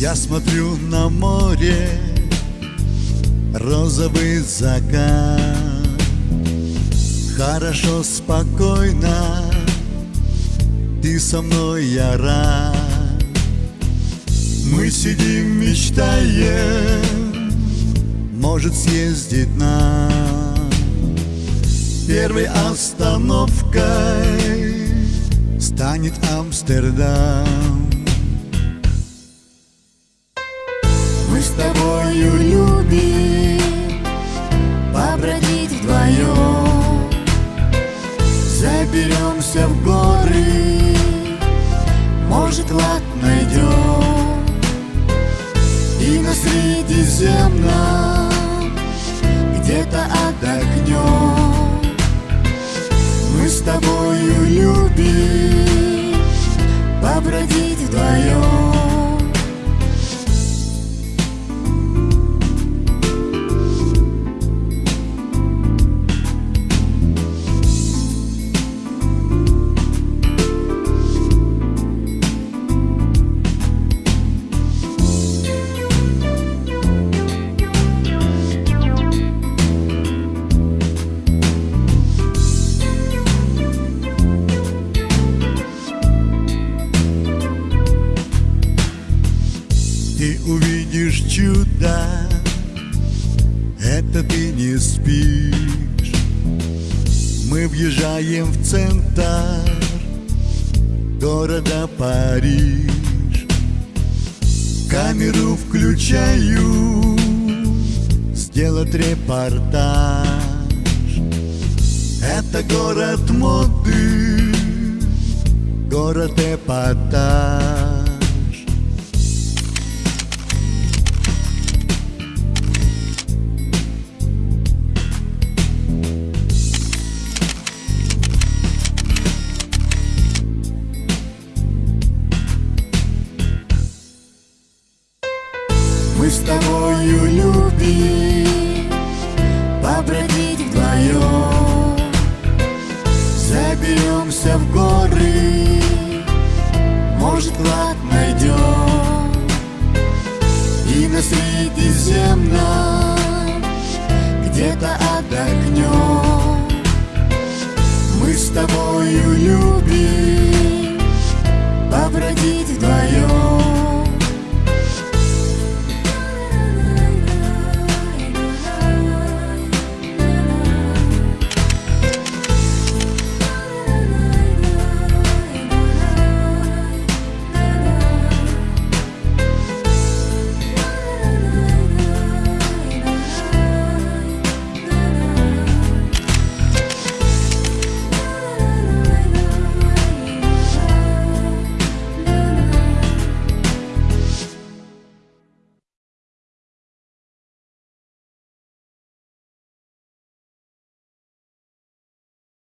Я смотрю на море, розовый закат. Хорошо, спокойно, ты со мной, я рад. Мы сидим, мечтаем, может съездить нам. Первой остановкой станет Амстердам тобою любим побродить вдвоем. Заберемся в горы, может клад найдем. И на Средиземном где-то отдохнем увидишь чудо, это ты не спишь. Мы въезжаем в центр города Париж. Камеру включаю, сделать репортаж. Это город моды, город эпатаж Мы с тобою любим побродить вдвоем. Заберемся в горы, может клад найдем. И на Средиземном где-то отдохнем. Мы с тобою любим